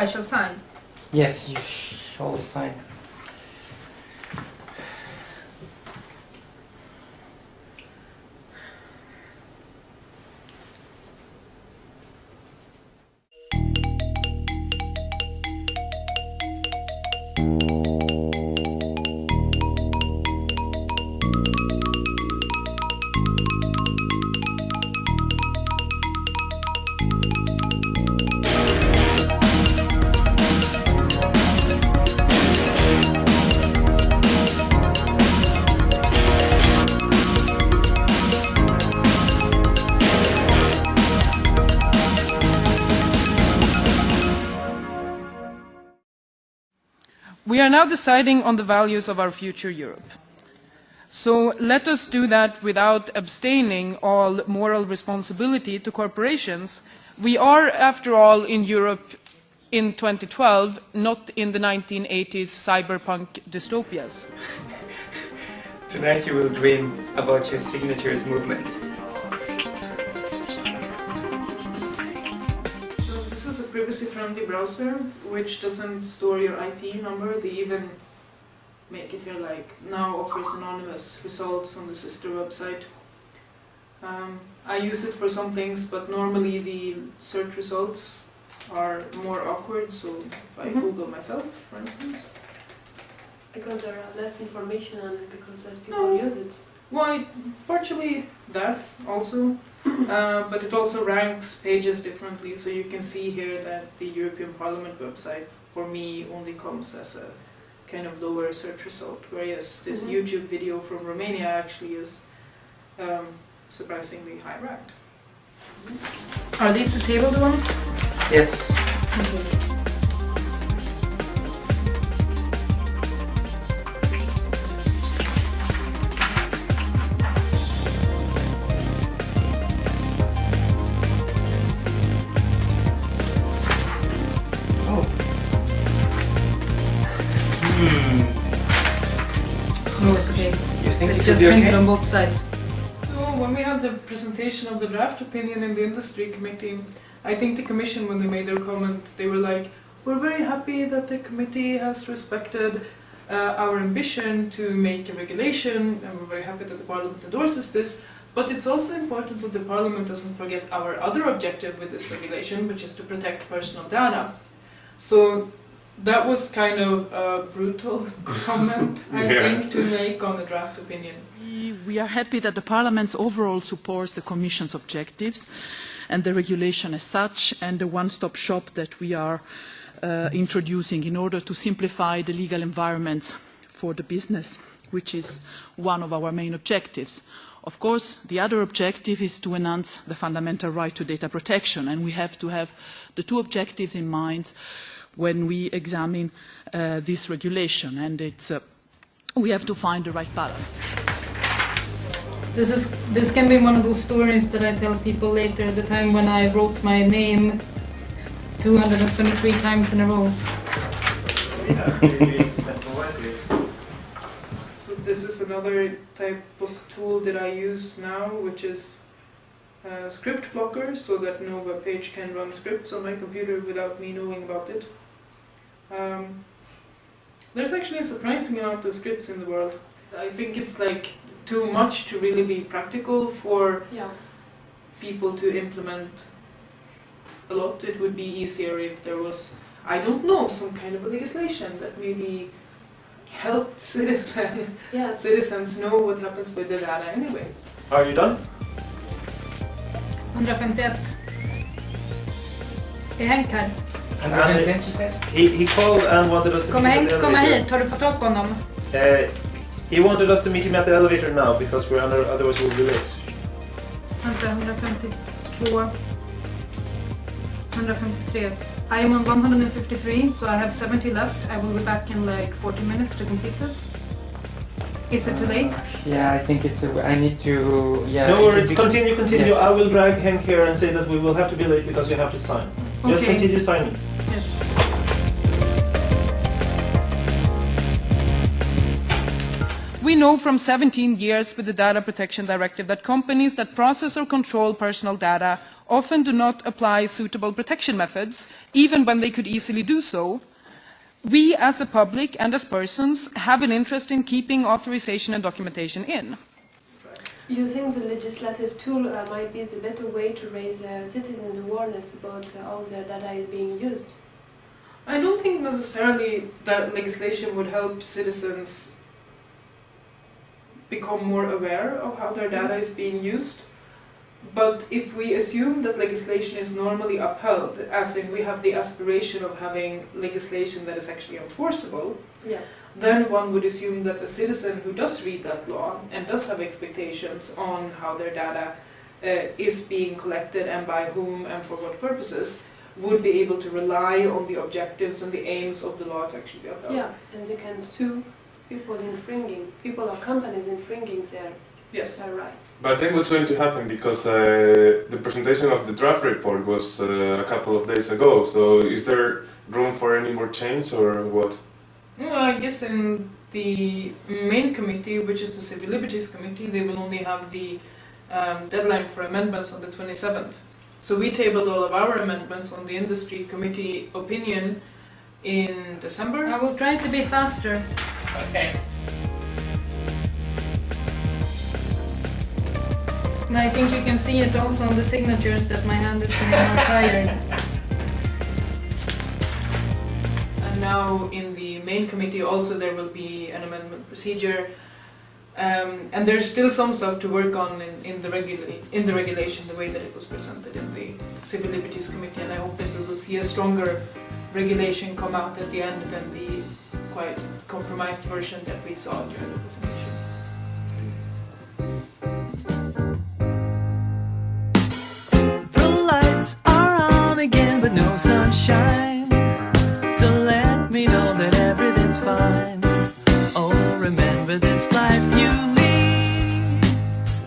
I shall sign. Yes, you shall sign. We are now deciding on the values of our future Europe. So let us do that without abstaining all moral responsibility to corporations. We are, after all, in Europe in 2012, not in the 1980s cyberpunk dystopias. Tonight you will dream about your signatures movement. This is a privacy-friendly browser which doesn't store your IP number. They even make it here like now offers anonymous results on the sister website. Um, I use it for some things, but normally the search results are more awkward. So if I Mhm. Google myself, for instance, Because there are less information on it, because less people No. use it. Why, partially that also, uh, but it also ranks pages differently. So you can see here that the European Parliament website for me only comes as a kind of lower search result, whereas this Mhm. YouTube video from Romania actually is um, surprisingly high ranked. Are these the tabled ones? Yes. It's just will be printed okay? on both sides. So when we had the presentation of the draft opinion in the industry committee, I think the commission, when they made their comment, they were like, "We're very happy that the committee has respected uh, our ambition to make a regulation, and we're very happy that the parliament endorses this. But it's also important that the parliament doesn't forget our other objective with this regulation, which is to protect personal data." So that was kind of a brutal comment, I Yeah. think, to make on the draft opinion. We- We are happy that the Parliament overall supports the Commission's objectives and the regulation as such and the one-stop shop that we are uh, introducing in order to simplify the legal environment for the business, which is one of our main objectives. Of course, the other objective is to enhance the fundamental right to data protection, and we have to have the two objectives in mind when we examine uh, this regulation, and it's, uh, we have to find the right balance. This is this can be one of those stories that I tell people later. At the time when I wrote my name 223 times in a row. So this is another type of tool that I use now, which is uh, script blocker, so that no web page can run scripts on my computer without me knowing about it. Um, there's actually a surprising amount of scripts in the world. I think it's like too much to really be practical for Yeah. people to implement a lot. It would be easier if there was, I don't know, some kind of a legislation that maybe helped citizen, Yes. citizens know what happens with the data anyway. Are you done? 151. Är Henk här? And And- what intent you said? He, he called and wanted us to Kommer meet Henk at the komma elevator. hit? Har du fått tag på honom? Uh, he wanted us to meet him at the elevator now because we're under, otherwise we'll be late. Vänta, 152. 153. I am on 153, so I have 70 left. I will be back in like 40 minutes to complete this. Is it too late? Yeah, I think it's. A, I need to. Yeah. no worries, continue, continue. Yes. I will drag Henk here and say that we will have to be late because you have to sign. Just continue signing. Yes. We know from 17 years with the Data Protection Directive that companies that process or control personal data often do not apply suitable protection methods, even when they could easily do so, we as a public and as persons have an interest in keeping authorization and documentation in. Using the legislative tool uh, might be the better way to raise uh, citizens' awareness about uh, how their data is being used? I don't think necessarily that legislation would help citizens become more aware of how their data is being used. But if we assume that legislation is normally upheld, as in we have the aspiration of having legislation that is actually enforceable, Yeah. then one would assume that a citizen who does read that law and does have expectations on how their data uh, is being collected and by whom and for what purposes would be able to rely on the objectives and the aims of the law to actually be upheld. Yeah, and they can sue people infringing, people or companies infringing their, Yes. their rights. But then what's going to happen? Because uh, the presentation of the draft report was uh, a couple of days ago. So is there room for any more change or what? Well, I guess in the main committee, which is the Civil Liberties Committee, they will only have the um, deadline for amendments on the 27th. So we tabled all of our amendments on the Industry Committee opinion in December. I will try to be faster. Okay. And I think you can see it also on the signatures that my hand is getting more tired. And now in the main committee also there will be an amendment procedure. Um, and there's still some stuff to work on in, in, the in the regulation, the way that it was presented in the Civil Liberties Committee, and I hope that we will see a stronger regulation come out at the end than the quite compromised version that we saw during the presentation. Sunshine. To let me know that everything's fine. Oh, remember this life you lead.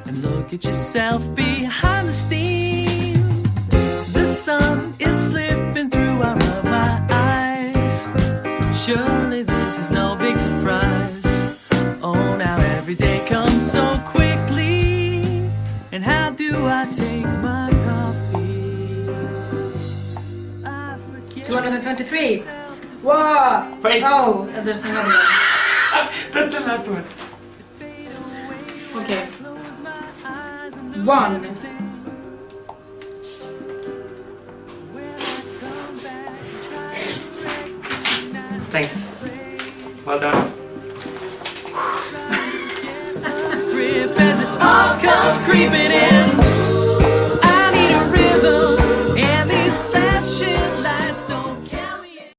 And look at yourself behind the steam. The sun is slipping through out of my eyes. Surely 23. Whoa! Wait. Oh, there's another one. That's the last one. Okay. One. Thanks. Well done. creeping in.